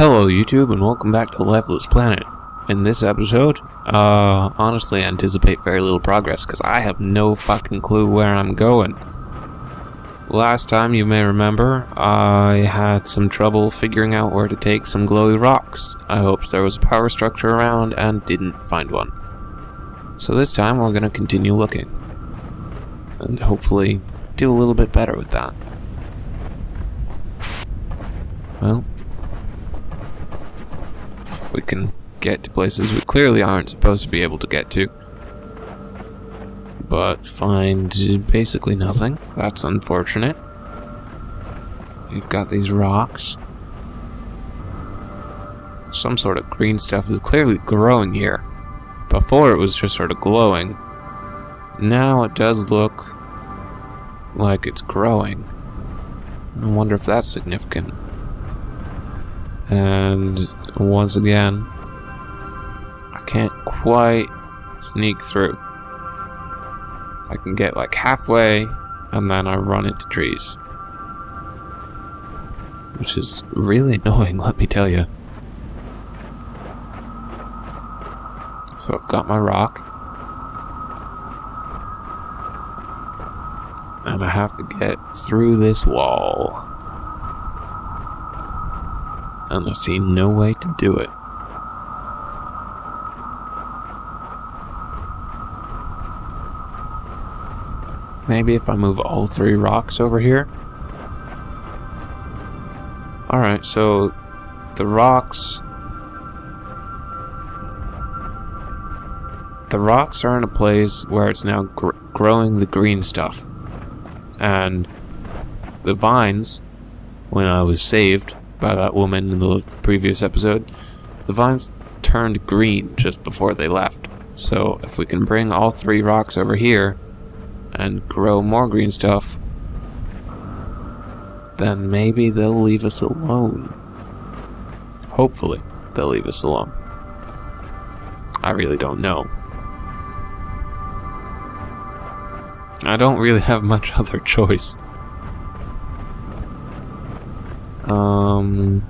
Hello YouTube and welcome back to Lifeless Planet. In this episode, uh, honestly I anticipate very little progress because I have no fucking clue where I'm going. Last time you may remember, I had some trouble figuring out where to take some glowy rocks. I hoped there was a power structure around and didn't find one. So this time we're going to continue looking. And hopefully do a little bit better with that. Well, we can get to places we clearly aren't supposed to be able to get to. But find basically nothing. That's unfortunate. We've got these rocks. Some sort of green stuff is clearly growing here. Before it was just sort of glowing. Now it does look like it's growing. I wonder if that's significant. And once again, I can't quite sneak through. I can get like halfway and then I run into trees. Which is really annoying, let me tell you. So I've got my rock. And I have to get through this wall. And I see no way to do it. Maybe if I move all three rocks over here? Alright, so the rocks... The rocks are in a place where it's now gr growing the green stuff. And the vines, when I was saved by that woman in the previous episode, the vines turned green just before they left. So if we can bring all three rocks over here, and grow more green stuff, then maybe they'll leave us alone. Hopefully, they'll leave us alone. I really don't know. I don't really have much other choice. Um...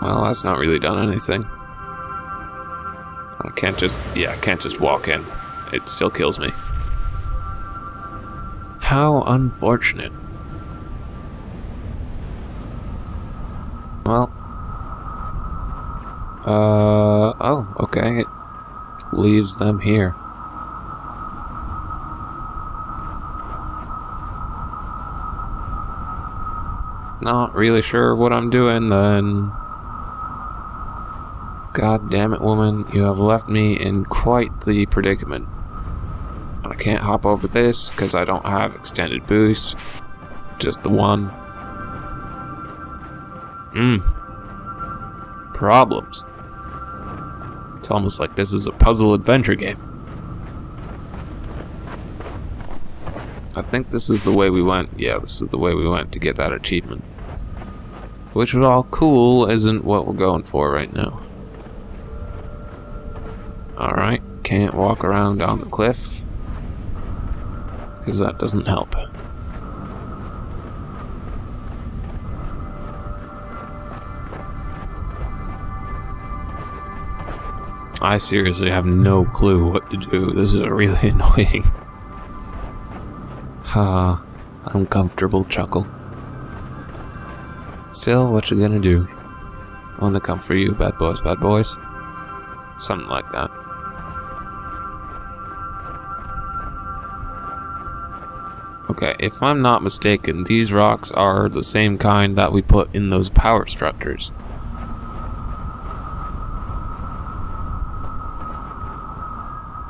Well, that's not really done anything. I can't just, yeah, I can't just walk in. It still kills me. How unfortunate. Well. Uh, oh, okay. It leaves them here. Not really sure what I'm doing then. God damn it, woman, you have left me in quite the predicament. I can't hop over this because I don't have extended boost. Just the one. Mmm. Problems. It's almost like this is a puzzle adventure game. I think this is the way we went. Yeah, this is the way we went to get that achievement. Which was all cool isn't what we're going for right now. Alright, can't walk around down the cliff. Because that doesn't help. I seriously have no clue what to do. This is really annoying. Ha, uncomfortable chuckle. Still, what you gonna do? Wanna come for you, bad boys, bad boys? Something like that. Okay, if I'm not mistaken, these rocks are the same kind that we put in those power structures.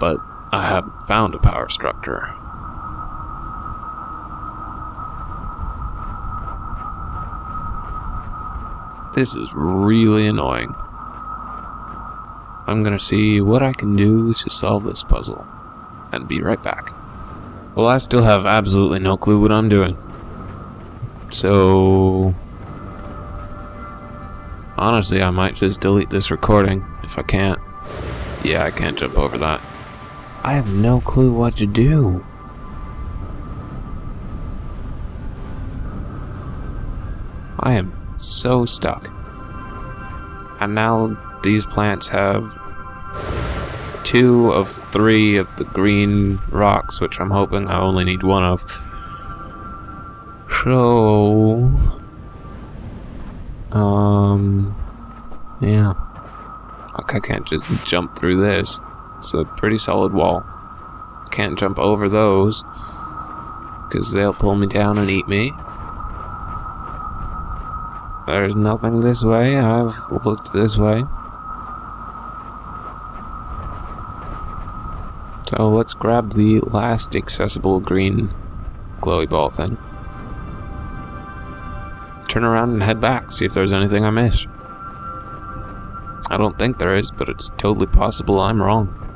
But I haven't found a power structure. This is really annoying. I'm gonna see what I can do to solve this puzzle. And be right back. Well, I still have absolutely no clue what I'm doing. So... Honestly, I might just delete this recording if I can't. Yeah, I can't jump over that. I have no clue what to do. I am so stuck. And now these plants have two of three of the green rocks, which I'm hoping I only need one of. So, um, yeah. I can't just jump through this. It's a pretty solid wall. Can't jump over those because they'll pull me down and eat me. There's nothing this way. I've looked this way. So let's grab the last accessible green glowy ball thing. Turn around and head back, see if there's anything I missed. I don't think there is, but it's totally possible I'm wrong.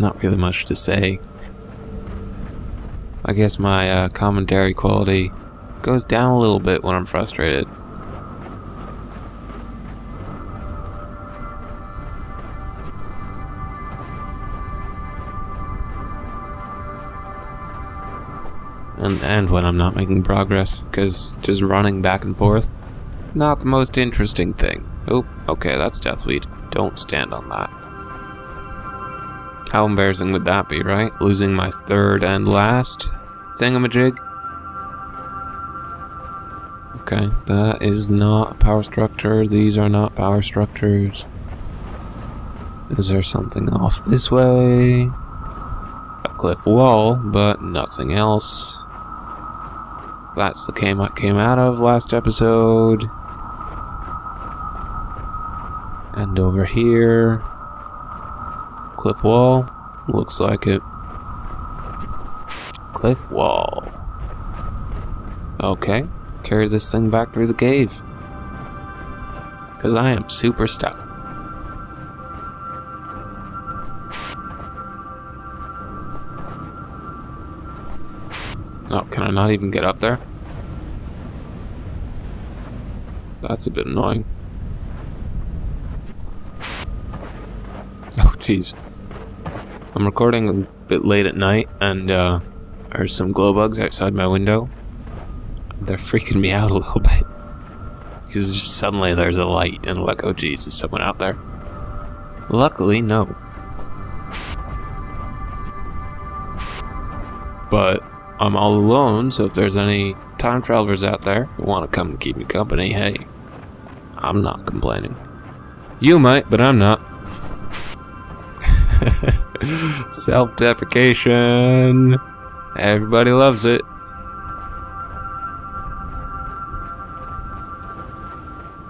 Not really much to say. I guess my uh, commentary quality goes down a little bit when I'm frustrated. And, and when I'm not making progress, because just running back and forth, not the most interesting thing. Oh, okay, that's Deathweed. Don't stand on that. How embarrassing would that be, right? Losing my third and last thingamajig? Okay, that is not a power structure. These are not power structures. Is there something off this way? A cliff wall, but nothing else. That's the came came out of last episode. And over here, Cliff wall. Looks like it. Cliff wall. Okay. Carry this thing back through the cave. Because I am super stuck. Oh, can I not even get up there? That's a bit annoying. Oh, jeez. I'm recording a bit late at night, and uh, there's some glow bugs outside my window. They're freaking me out a little bit. Because just suddenly there's a light, and I'm like, oh geez, is someone out there? Luckily, no. But I'm all alone, so if there's any time travelers out there who want to come and keep me company, hey, I'm not complaining. You might, but I'm not. Self-deprecation. Everybody loves it.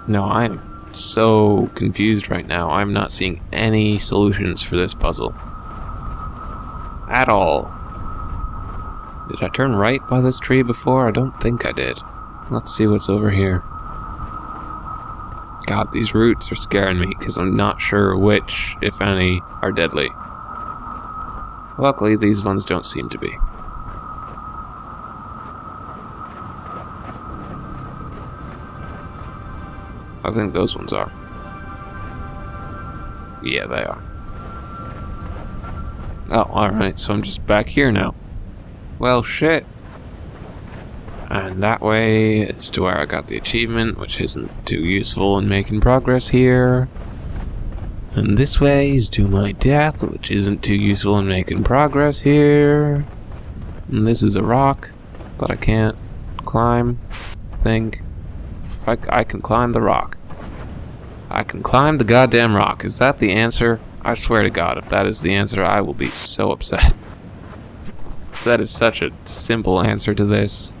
No, I'm so confused right now. I'm not seeing any solutions for this puzzle. At all. Did I turn right by this tree before? I don't think I did. Let's see what's over here. God, these roots are scaring me because I'm not sure which, if any, are deadly. Luckily, these ones don't seem to be. I think those ones are. Yeah, they are. Oh, alright, so I'm just back here now. Well, shit. And that way is to where I got the achievement, which isn't too useful in making progress here. And this way is to my death, which isn't too useful in making progress here. And this is a rock that I can't climb, I think. I, I can climb the rock. I can climb the goddamn rock. Is that the answer? I swear to God, if that is the answer, I will be so upset. that is such a simple answer to this.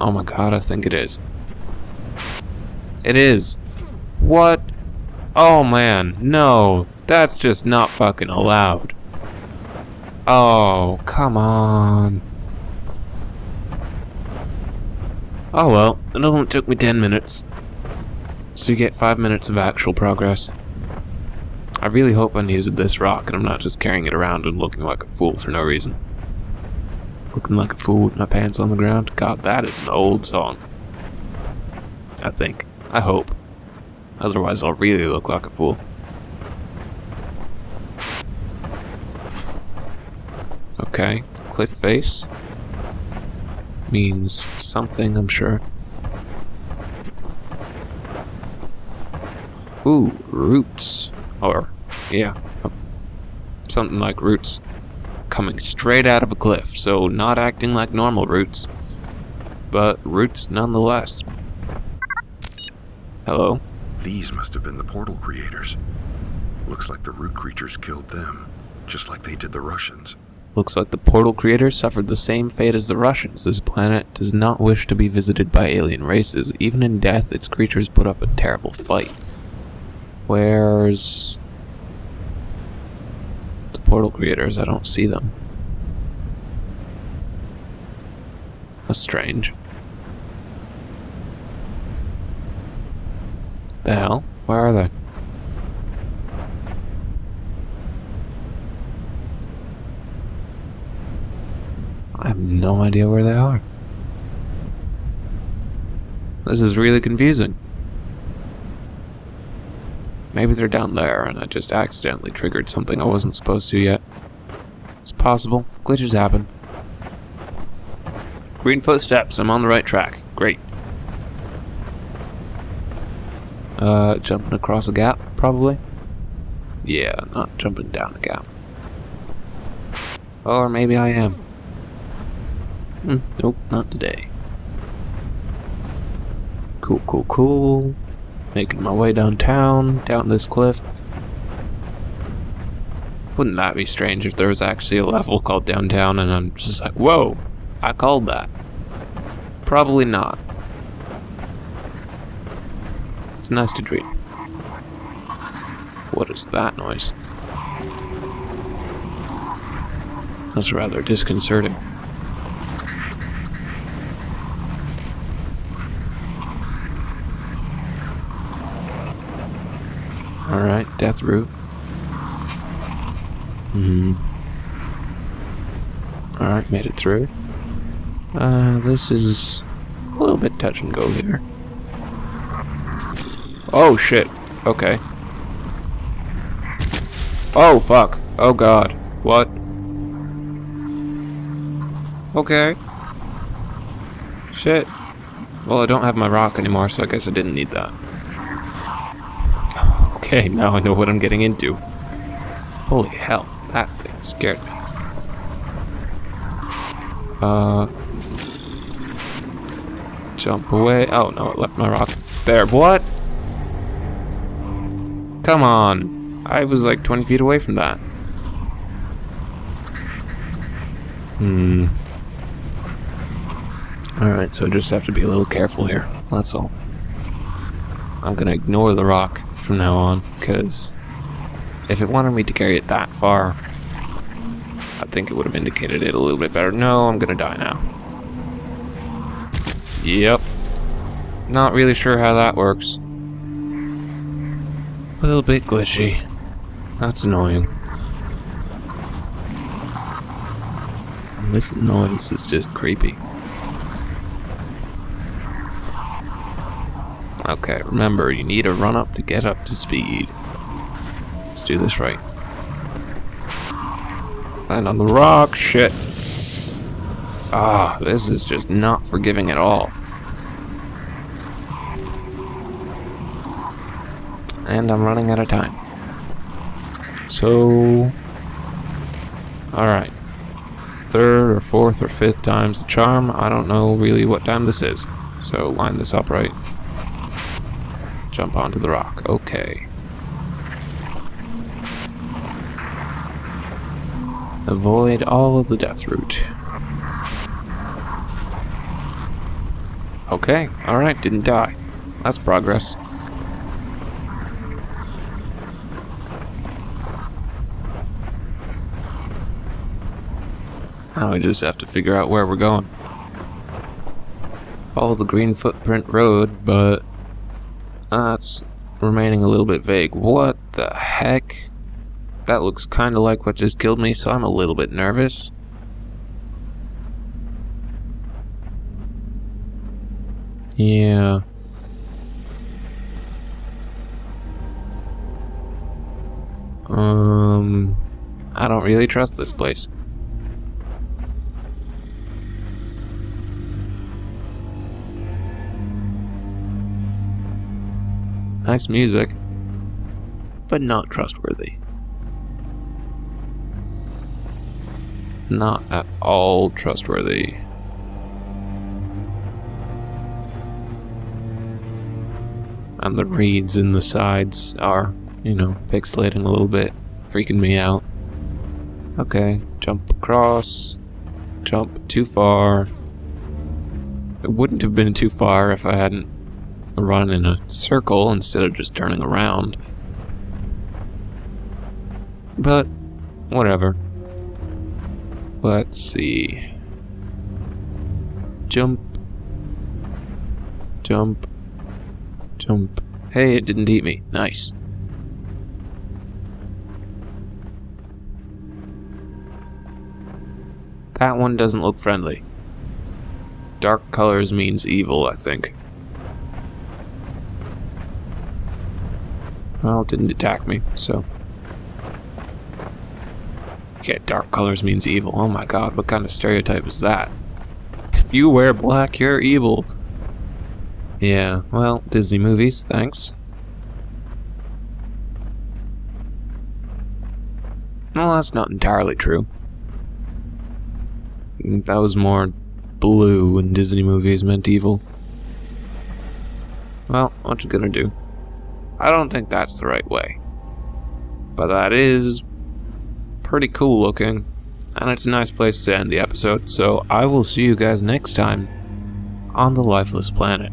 Oh my god, I think it is. It is. What? Oh man, no. That's just not fucking allowed. Oh, come on. Oh well, it only took me 10 minutes. So you get 5 minutes of actual progress. I really hope I needed this rock and I'm not just carrying it around and looking like a fool for no reason. Looking like a fool with my pants on the ground? God, that is an old song. I think. I hope. Otherwise, I'll really look like a fool. Okay, cliff face. Means something, I'm sure. Ooh, roots. Or, yeah, something like roots. Coming straight out of a cliff, so not acting like normal roots, but roots nonetheless. Hello? These must have been the portal creators. Looks like the root creatures killed them, just like they did the Russians. Looks like the portal creators suffered the same fate as the Russians. This planet does not wish to be visited by alien races. Even in death, its creatures put up a terrible fight. Where's portal creators? I don't see them. That's strange. The hell? Where are they? I have no idea where they are. This is really confusing. Maybe they're down there and I just accidentally triggered something I wasn't supposed to yet. It's possible. Glitches happen. Green footsteps. I'm on the right track. Great. Uh, jumping across a gap, probably? Yeah, not jumping down a gap. Or maybe I am. Hmm, nope, not today. Cool, cool, cool. Making my way downtown, down this cliff. Wouldn't that be strange if there was actually a level called downtown and I'm just like, whoa, I called that. Probably not. It's nice to dream. What is that noise? That's rather disconcerting. Death root. Hmm. Alright, made it through. Uh, this is a little bit touch and go here. Oh shit. Okay. Oh fuck. Oh god. What? Okay. Shit. Well, I don't have my rock anymore, so I guess I didn't need that. Okay, now I know what I'm getting into. Holy hell, that thing scared me. Uh... Jump away. Oh no, it left my rock. There, what? Come on. I was like 20 feet away from that. Hmm. Alright, so I just have to be a little careful here. That's all. I'm gonna ignore the rock from now on, because if it wanted me to carry it that far, I think it would have indicated it a little bit better. No, I'm gonna die now. Yep. Not really sure how that works. A little bit glitchy. That's annoying. And this noise is just creepy. Okay, remember, you need a run up to get up to speed. Let's do this right. Land on the rock, shit. Ah, this is just not forgiving at all. And I'm running out of time. So... Alright. Third or fourth or fifth time's the charm. I don't know really what time this is. So line this up right. Jump onto the rock. Okay. Avoid all of the death root. Okay, alright, didn't die. That's progress. Now we just have to figure out where we're going. Follow the green footprint road, but uh, That's remaining a little bit vague. What the heck? That looks kind of like what just killed me, so I'm a little bit nervous. Yeah. Um, I don't really trust this place. Nice music, but not trustworthy. Not at all trustworthy. And the reeds in the sides are, you know, pixelating a little bit, freaking me out. Okay, jump across. Jump too far. It wouldn't have been too far if I hadn't run in a circle instead of just turning around. But, whatever. Let's see. Jump. Jump. Jump. Hey, it didn't eat me. Nice. That one doesn't look friendly. Dark colors means evil, I think. Well, it didn't attack me, so. Okay, dark colors means evil. Oh my god, what kind of stereotype is that? If you wear black, you're evil. Yeah, well, Disney movies, thanks. Well, that's not entirely true. That was more blue in Disney movies meant evil. Well, what you gonna do? I don't think that's the right way. But that is pretty cool looking, and it's a nice place to end the episode, so I will see you guys next time on the Lifeless Planet.